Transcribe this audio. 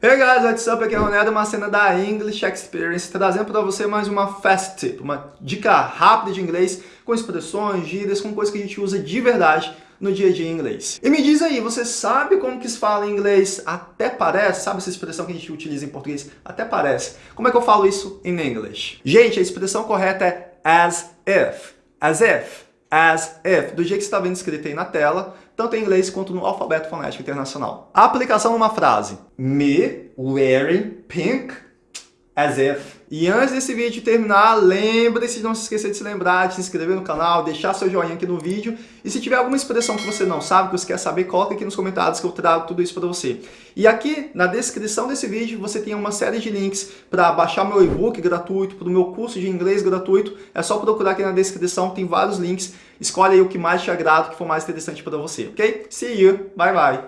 Hey guys, what's up? Aqui é o Ronaldo, uma cena da English Experience, trazendo para você mais uma fast tip, uma dica rápida de inglês, com expressões, gírias, com coisas que a gente usa de verdade no dia a dia em inglês. E me diz aí, você sabe como que se fala em inglês até parece? Sabe essa expressão que a gente utiliza em português? Até parece. Como é que eu falo isso em inglês? Gente, a expressão correta é as if. As if as if, do jeito que está vendo escrito aí na tela, tanto em inglês quanto no alfabeto fonético internacional. A aplicação numa frase. Me wearing pink as if. E antes desse vídeo terminar, lembre-se de não se esquecer de se lembrar, de se inscrever no canal, deixar seu joinha aqui no vídeo. E se tiver alguma expressão que você não sabe, que você quer saber, coloca aqui nos comentários que eu trago tudo isso para você. E aqui na descrição desse vídeo você tem uma série de links para baixar meu e-book gratuito, para o meu curso de inglês gratuito. É só procurar aqui na descrição, tem vários links. Escolhe aí o que mais te agrada, o que for mais interessante para você, ok? See you, bye bye!